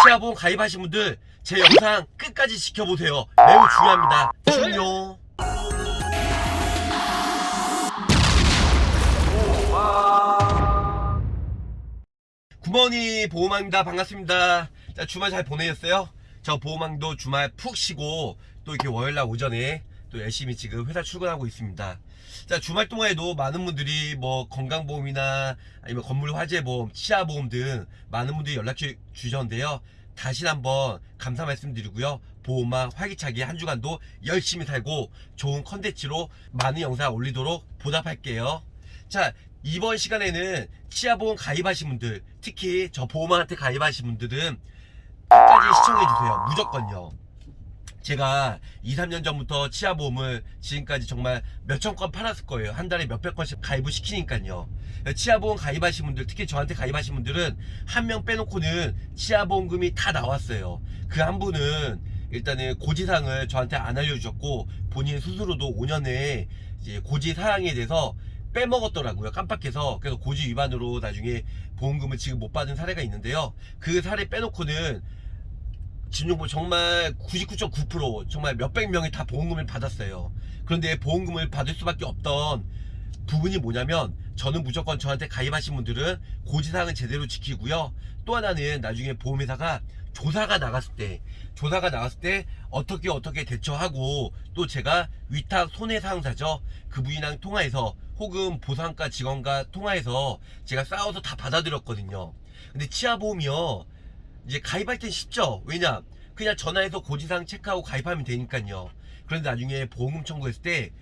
치아보험 가입하신 분들 제 영상 끝까지 지켜보세요. 매우 중요합니다. 중요. 구머니 보호망입니다. 반갑습니다. 자, 주말 잘 보내셨어요? 저 보호망도 주말 푹 쉬고 또 이렇게 월요일날 오전에 또 열심히 지금 회사 출근하고 있습니다. 자, 주말 동안에도 많은 분들이 뭐 건강보험이나 아니면 건물 화재보험, 치아보험 등 많은 분들이 연락 주- 주셨는데요. 다시 한번 감사 말씀드리고요. 보호망 활기차게 한 주간도 열심히 살고 좋은 컨텐츠로 많은 영상 올리도록 보답할게요. 자, 이번 시간에는 치아보험 가입하신 분들, 특히 저 보험한테 가입하신 분들은 끝까지 시청해주세요. 무조건요. 제가 2, 3년 전부터 치아보험을 지금까지 정말 몇천 건 팔았을 거예요. 한 달에 몇백 건씩 가입을 시키니까요. 치아보험 가입하신 분들, 특히 저한테 가입하신 분들은 한 명 빼놓고는 치아보험금이 다 나왔어요. 그 한 분은 일단은 고지사항을 저한테 안 알려주셨고 본인 스스로도 5년에 이제 고지사항에 대해서 빼먹었더라고요. 깜빡해서. 그래서 고지 위반으로 나중에 보험금을 지금 못 받은 사례가 있는데요. 그 사례 빼놓고는 진용보 정말 99.9% 정말 몇백 명이 다 보험금을 받았어요. 그런데 보험금을 받을 수밖에 없던 부분이 뭐냐면 저는 무조건 저한테 가입하신 분들은 고지사항은 제대로 지키고요. 또 하나는 나중에 보험회사가 조사가 나갔을 때 조사가 나갔을 때 어떻게 어떻게 대처하고 또 제가 위탁 손해사항사죠. 그분이랑 통화해서 혹은 보상과 직원과 통화해서 제가 싸워서 다 받아들였거든요. 근데 치아보험이요. 이제 가입할 땐 쉽죠. 왜냐? 그냥 전화해서 고지사항 체크하고 가입하면 되니까요. 그런데 나중에 보험금 청구했을 때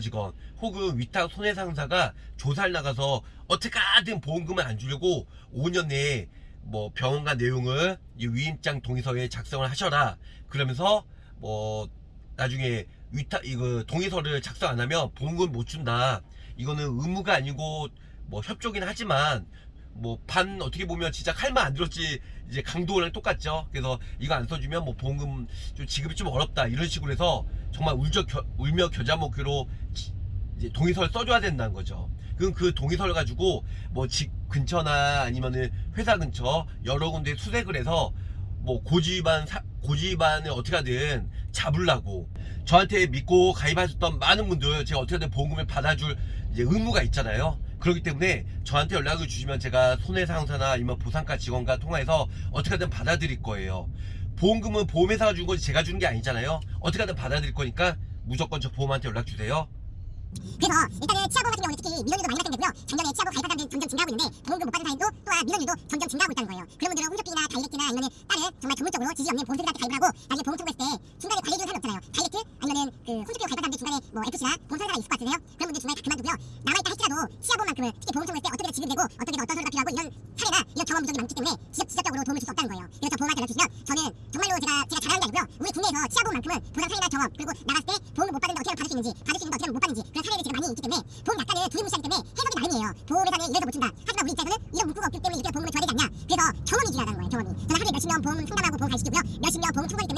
직원 혹은 위탁 손해상사가 조사를 나가서 어떻게든 보험금을 안 주려고 5년 내에 뭐 병원과 내용을 이 위임장 동의서에 작성을 하셔라. 그러면서 뭐 나중에 위탁 이거 동의서를 작성 안 하면 보험금 못 준다. 이거는 의무가 아니고 뭐 협조긴 하지만 뭐 반 어떻게 보면 진짜 칼만 안 들었지 이제 강도랑 똑같죠. 그래서 이거 안 써주면 뭐 보험금 좀 지급이 좀 어렵다 이런 식으로 해서 정말 울적 겨- 울며 겨자 먹기로 지- 이제 동의서를 써줘야 된다는 거죠. 그럼 그 동의서를 가지고 뭐 집 근처나 아니면은 회사 근처 여러 군데 수색을 해서 뭐 고지 위반 사- 고지 위반을 어떻게 하든 잡으려고 저한테 믿고 가입하셨던 많은 분들 제가 어떻게든 보험금을 받아줄 이제 의무가 있잖아요. 그렇기 때문에 저한테 연락을 주시면 제가 손해사정사나 아니면 보상과 직원과 통화해서 어떻게든 받아들일 거예요. 보험금은 보험회사가 준 거지 제가 주는 게 아니잖아요. 어떻게든 받아들일 거니까 무조건 저 보험한테 연락 주세요. 그래서 일단은 치아보험 같은 경우는 특히 민원율도 많이 발생되고요. 작년에 치아보험 가입한 사람들이 점점 증가하고 있는데 보험금 못 받은 사람도 또한 민원율도 점점 증가하고 있다는 거예요. 그런 분들은 홈쇼핑이나 다이렉트나 아니면 다른 정말 전문적으로 지지 없는 보험회사한테 가입을 하고 나중에 보험 청구했을 때 중간에 관리해주는 사람이 없잖아요. 다이렉트 아니면은 그 홈쇼핑으로 가입한 사람들 중간에 뭐 FC나 보험사가 있을 것 같으세요? 그런 분들 중간에 다 그만두고요. 남아있다 할지라도 치아보험만큼은 특히 보험 청구했을 때 어떻게 지급되고 어떻게 어떤 서류가 필요하고 이런 사례나 이런 경험 부족이 많기 때문에 직접, 직접적으로 도움을 줄 수 없다는 거예요. 그래서 저 보험한테 연락주시면 저는 정말로 제가 제가 잘하는 게 아니고요. 우리 국내에서 치아보험만큼은 보상 사례나 경험 그리고 나갔을 때 보험을 못 하면 받을 수 있는지 받을 수 있는데 어떻게 하면 못 받는지 그런 사례들이 제가 많이 있기 때문에 보험 약관을 두리뭉실하기 때문에 해석이 나름이에요. 보험회사는 이래서 못 준다. 하지만 우리 입장에서는 이런 문구가 없기 때문에 이렇게 보험을 줘야 되지 않냐. 그래서 경험이 중요하다는 거예요. 경험이. 저는 하루에 몇십 명 보험 상담하고 보험 가입시키고요. 몇십 명 보험 청구하기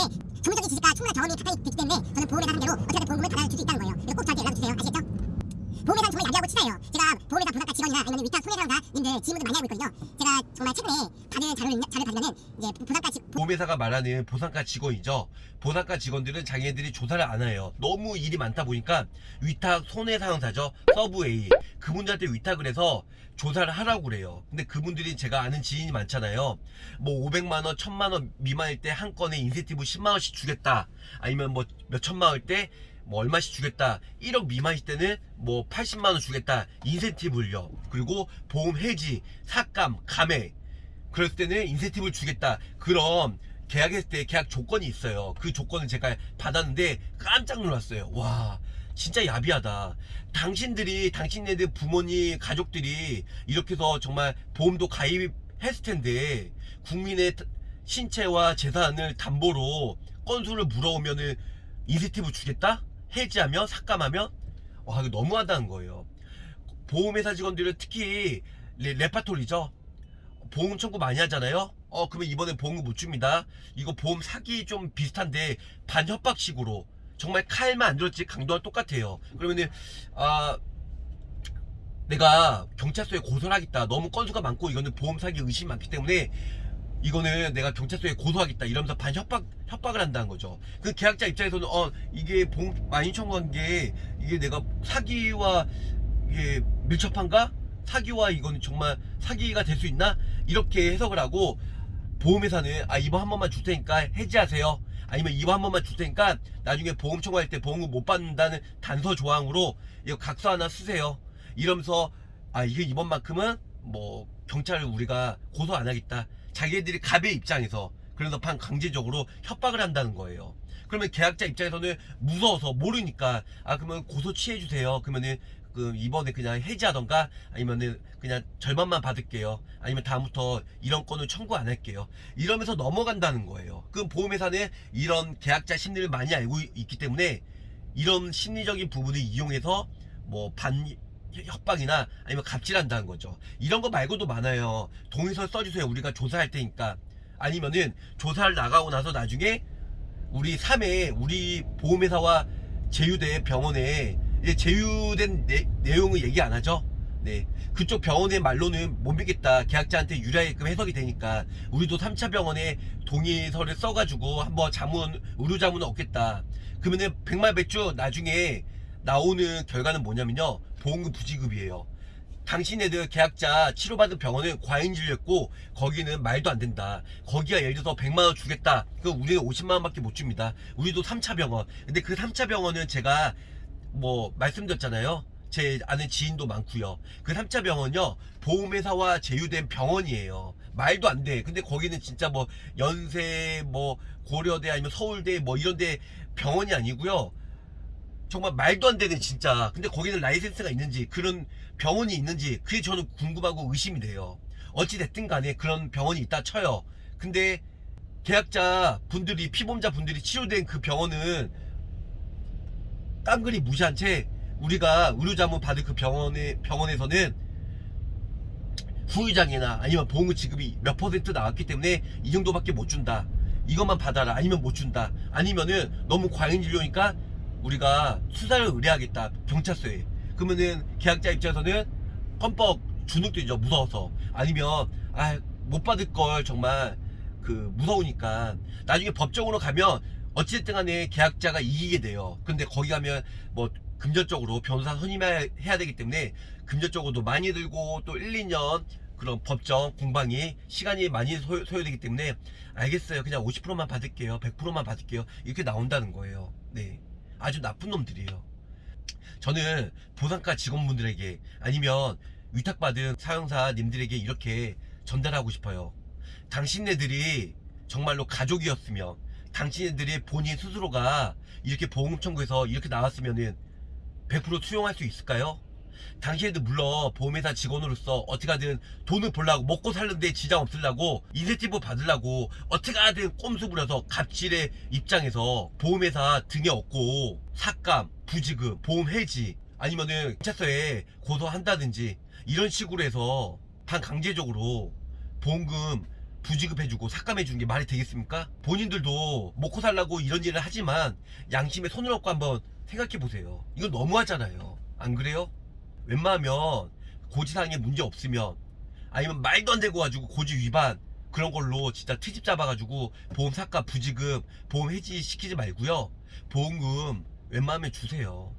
손해사정사님들 질문을 많이 하고 있거든요. 제가 정말 최근에 받은 자료를, 자료를 받으면은 이제 보상과 직 보험회사가 말하는 보상과 직원이죠. 보상과 직원들은 자기네들이 조사를 안 해요. 너무 일이 많다 보니까 위탁 손해사정사죠. 서베이. 그분들한테 위탁을 해서 조사를 하라고 그래요. 근데 그분들이 제가 아는 지인이 많잖아요. 뭐 500만원, 1000만원 미만일 때 한 건에 인센티브 10만원씩 주겠다. 아니면 뭐 몇천만원일 때 뭐 얼마씩 주겠다 1억 미만일 때는 뭐 80만원 주겠다 인센티브를요 그리고 보험 해지 삭감 감액 그랬을 때는 인센티브를 주겠다. 그럼 계약했을 때 계약 조건이 있어요. 그 조건을 제가 받았는데 깜짝 놀랐어요. 와, 진짜 야비하다. 당신들이, 당신네들 부모님, 가족들이 이렇게 해서 정말 보험도 가입했을 텐데 국민의 신체와 재산을 담보로 건수를 물어오면은 인센티브 주겠다? 해지하면 삭감하면 와 이거 너무하다는 거예요. 보험회사 직원들은 특히 레, 레파토리죠. 보험 청구 많이 하잖아요. 어 그러면 이번에 보험금 못 줍니다. 이거 보험 사기 좀 비슷한데 반협박식으로 정말 칼만 안 들었지 강도와 똑같아요. 그러면은 아 내가 경찰서에 고소를 하겠다. 너무 건수가 많고 이거는 보험 사기 의심이 많기 때문에 이거는 내가 경찰서에 고소하겠다 이러면서 반 협박 협박을 한다는 거죠. 그 계약자 입장에서는 어 이게 봉 많이 청구한 게 이게 내가 사기와 이게 밀접한가? 사기와 이거는 정말 사기가 될 수 있나? 이렇게 해석을 하고 보험회사는 아 이번 한 번만 줄 테니까 해지하세요. 아니면 이번 한 번만 줄 테니까 나중에 보험 청구할 때 보험금 못 받는다는 단서 조항으로 이거 각서 하나 쓰세요. 이러면서 아 이게 이번만큼은 뭐 경찰을 우리가 고소 안 하겠다. 자기들이 갑의 입장에서 그래서 반 강제적으로 협박을 한다는 거예요. 그러면 계약자 입장에서는 무서워서 모르니까 아 그러면 고소 취해 주세요. 그러면은 그 이번에 그냥 해지하던가 아니면은 그냥 절반만 받을게요. 아니면 다음부터 이런 건을 청구 안 할게요. 이러면서 넘어간다는 거예요. 그럼 보험회사는 이런 계약자 심리를 많이 알고 있기 때문에 이런 심리적인 부분을 이용해서 뭐 반 협박이나 아니면 갑질한다는 거죠. 이런 거 말고도 많아요. 동의서 써주세요. 우리가 조사할 테니까. 아니면은 조사를 나가고 나서 나중에 우리 3회 우리 보험회사와 제휴된 병원에 이제 제휴된 내, 내용을 얘기 안 하죠. 네. 그쪽 병원의 말로는 못 믿겠다. 계약자한테 유리하게끔 해석이 되니까 우리도 3차 병원에 동의서를 써가지고 한번 자문 의료 자문을 얻겠다. 그러면은 백말백주 나중에 나오는 결과는 뭐냐면요. 보험금 부지급이에요. 당신네들 계약자 치료받은 병원은 과잉 진료했고 거기는 말도 안 된다. 거기가 예를 들어서 100만 원 주겠다. 그 우리는 50만 원밖에 못 줍니다. 우리도 3차 병원. 근데 그 3차 병원은 제가 뭐 말씀드렸잖아요. 제 아는 지인도 많고요. 그 3차 병원요. 보험회사와 제휴된 병원이에요. 말도 안 돼. 근데 거기는 진짜 뭐 연세 뭐 고려대 아니면 서울대 뭐 이런 데 병원이 아니고요. 정말 말도 안 되는 진짜. 근데 거기는 라이센스가 있는지 그런 병원이 있는지 그게 저는 궁금하고 의심이 돼요. 어찌 됐든 간에 그런 병원이 있다 쳐요. 근데 계약자 분들이 피보험자 분들이 치료된 그 병원은 깡그리 무시한 채 우리가 의료자문 받을 그 병원에 병원에서는 후유장애나 아니면 보험금 지급이 몇 퍼센트 나왔기 때문에 이 정도밖에 못 준다. 이것만 받아라. 아니면 못 준다. 아니면은 너무 과잉 진료니까 우리가 수사를 의뢰하겠다 경찰서에. 그러면은 계약자 입장에서는 껌뻑 주눅들죠 무서워서. 아니면 아 못 받을 걸 정말 그 무서우니까. 나중에 법정으로 가면 어찌됐든 간에 계약자가 이기게 돼요. 근데 거기 가면 뭐 금전적으로 변호사 선임해야 해야 되기 때문에 금전적으로도 많이 들고 또 1, 2년 그런 법정 공방이 시간이 많이 소, 소요 되기 때문에 알겠어요. 그냥 50%만 받을게요. 100%만 받을게요. 이렇게 나온다는 거예요. 네 아주 나쁜 놈들이에요 저는 보상과 직원분들에게 아니면 위탁받은 사용사님들에게 이렇게 전달하고 싶어요 당신네들이 정말로 가족이었으면 당신네들이 본인 스스로가 이렇게 보험 청구해서 이렇게 나왔으면은 100% 수용할 수 있을까요? 당신네들 물론 보험회사 직원으로서 어떻게든 돈을 벌라고 먹고 살는데 지장 없으려고 인센티브 받으려고 어떻게든 꼼수 부려서 갑질의 입장에서 보험회사 등에 업고 삭감, 부지급, 보험 해지 아니면은 경찰서에 고소한다든지 이런 식으로 해서 반강제적으로 보험금 부지급해주고 삭감해주는 게 말이 되겠습니까? 본인들도 먹고 살라고 이런 일을 하지만 양심에 손을 얹고 한번 생각해보세요. 이건 너무하잖아요. 안 그래요? 웬만하면 고지사항에 문제 없으면 아니면 말도 안 되고 가지고 고지 위반 그런 걸로 진짜 트집 잡아가지고 보험 삭감 부지급 보험 해지 시키지 말고요. 보험금 웬만하면 주세요.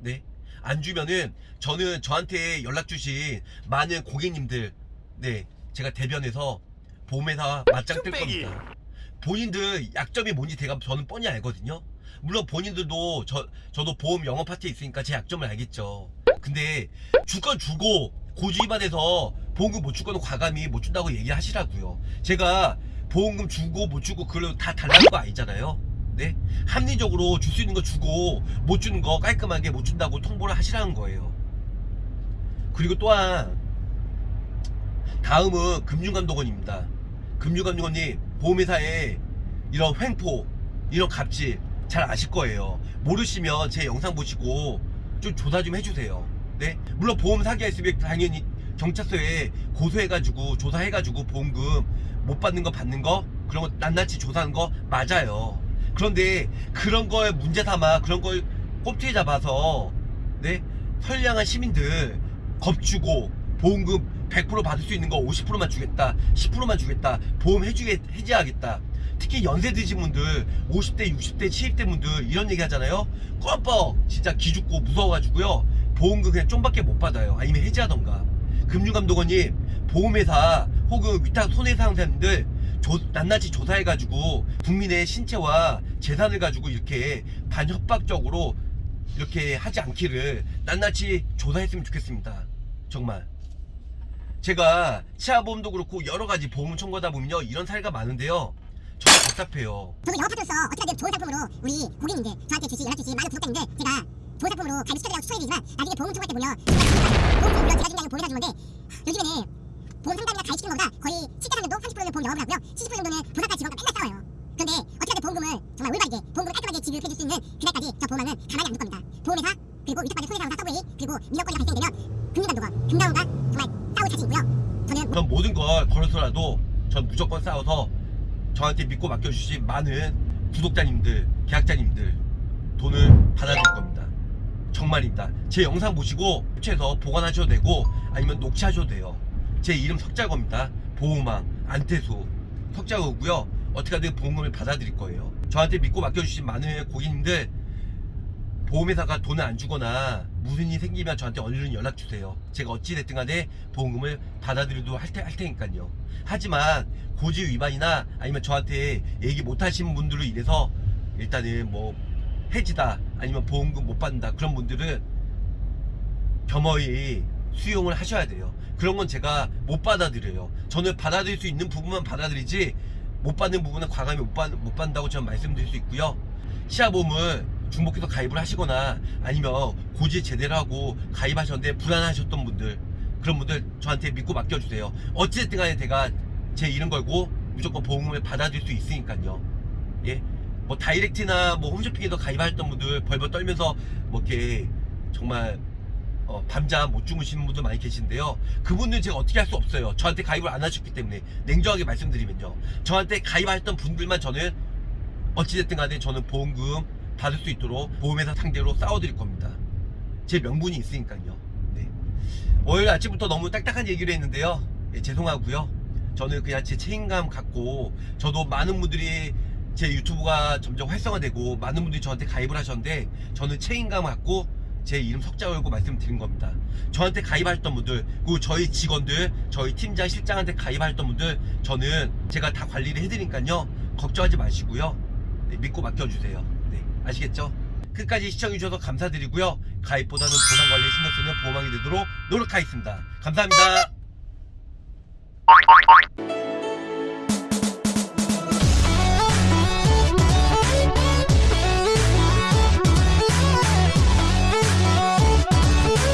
네? 안 주면은 저는 저한테 연락 주신 많은 고객님들 네 제가 대변해서 보험회사 맞짱 뜰. 겁니다. 본인들 약점이 뭔지 제가 저는 뻔히 알거든요. 물론 본인들도 저, 저도 보험 영업 파트에 있으니까 제 약점을 알겠죠 근데 줄 건 주고 고지 위반해서 보험금 못 줄 거는 과감히 못 준다고 얘기하시라고요. 제가 보험금 주고 못 주고 그걸 다 달라는 거 아니잖아요. 네? 합리적으로 줄 수 있는 거 주고 못 주는 거 깔끔하게 못 준다고 통보를 하시라는 거예요. 그리고 또한 다음은 금융감독원입니다. 금융감독원님 보험회사에 이런 횡포 이런 갑질 잘 아실 거예요. 모르시면 제 영상 보시고 좀 조사 좀 해주세요 네? 물론 보험 사기가 있으면 당연히 경찰서에 고소해가지고 조사해가지고 보험금 못 받는 거 받는 거? 그런 거 낱낱이 조사하는 거? 맞아요. 그런데 그런 거에 문제 삼아 그런 걸 꼼투에 잡아서 네? 선량한 시민들 겁주고 보험금 100% 받을 수 있는 거 50%만 주겠다 10%만 주겠다 보험 해주게 해지하겠다. 특히 연세 드신 분들 50대 60대 70대 분들 이런 얘기 하잖아요. 껌뻑 진짜 기죽고 무서워가지고요 보험금 그냥 좀밖에 못 받아요. 아니면 해지하던가. 금융감독원님 보험회사 혹은 위탁 손해상사님들 조- 낱낱이 조사해가지고 국민의 신체와 재산을 가지고 이렇게 반협박적으로 이렇게 하지 않기를 낱낱이 조사했으면 좋겠습니다. 정말. 제가 치아보험도 그렇고 여러 가지 보험 청구하다 보면요 이런 사례가 많은데요. 정말 답답해요. 저도 영업하면서 어떻게든 좋은 상품으로 우리 고객님들 저한테 주시 연락 주시 많은 구독자님들 제가 좋은 상품으로 가입 시켜드리라고 추천해드리지만 나중에 보험 청구할 때 보면 보험금 물론 제가 준다고 보험회사 주는데 요즘에는 보험 상담이나 가입 시키는 것보다 거의 7대 3 정도 30%는 보험 영업을 하고요. 70% 정도는 보상가 직원과 맨날 싸워요. 그런데 어떻게든 보험금을 정말 올바르게 보험금을 깔끔하게 지급해줄 수 있는 그날까지 저 보험왕은 가만히 안 둘 겁니다. 보험회사 그리고 위탁받은 손해상사 서브웨이 그리고 민원권리가 발생되면 금융감독원 금감원과 정말 싸울 자신 있고요. 저는 그럼 모든 걸 걸어서라도 전 무조건 싸워서 저한테 믿고 맡겨주신 많은 구독자님들, 계약자님들 돈을 겁니다. 정말입니다. 제 영상 보시고 캡처해서 보관하셔도 되고 아니면 녹취하셔도 돼요. 제 이름 석자거입니다. 보호망, 안태수, 석자거고요. 어떻게 하든 보험금을 받아들일 거예요. 저한테 믿고 맡겨주신 많은 고객님들 보험회사가 돈을 안 주거나 무슨 일이 생기면 저한테 얼른 연락 주세요. 제가 어찌됐든 간에 보험금을 받아들이도 할, 테, 할 테니까요. 하지만 고지 위반이나 아니면 저한테 얘기 못 하신 분들로 인해서 일단은 뭐 해지다 아니면 보험금 못 받는다 그런 분들은 겸허히 수용을 하셔야 돼요. 그런 건 제가 못 받아들여요. 저는 받아들일 수 있는 부분만 받아들이지 못 받는 부분은 과감히 못, 받, 못 받는다고 저는 말씀드릴 수 있고요. 치아보험을 중복해서 가입을 하시거나 아니면 고지 제대로 하고 가입하셨는데 불안하셨던 분들 그런 분들 저한테 믿고 맡겨주세요. 어찌됐든 간에 제가 제 이름 걸고 무조건 보험금을 받아들일 수 있으니까요. 예. 뭐 다이렉트나 뭐 홈쇼핑에서 가입하셨던 분들 벌벌 떨면서 뭐 이렇게 정말 어, 밤잠 못 주무시는 분들 많이 계신데요. 그분들 제가 어떻게 할 수 없어요. 저한테 가입을 안 하셨기 때문에 냉정하게 말씀드리면요. 저한테 가입하셨던 분들만 저는 어찌됐든 간에 저는 보험금 받을 수 있도록 보험회사 상대로 싸워드릴 겁니다. 제 명분이 있으니까요. 네. 월요일 아침부터 너무 딱딱한 얘기를 했는데요. 예, 죄송하고요. 저는 그냥 제 책임감 갖고 저도 많은 분들이 제 유튜브가 점점 활성화되고 많은 분들이 저한테 가입을 하셨는데 저는 책임감 갖고 제 이름 석자 걸고 말씀드린 겁니다. 저한테 가입하셨던 분들 그리고 저희 직원들 저희 팀장 실장한테 가입하셨던 분들 저는 제가 다 관리를 해드리니까요. 걱정하지 마시고요. 네, 믿고 맡겨주세요. 네, 아시겠죠? 끝까지 시청해주셔서 감사드리고요. 가입보다는 보상 관리에 신경 쓰는 보험왕이 되도록 노력하겠습니다. 감사합니다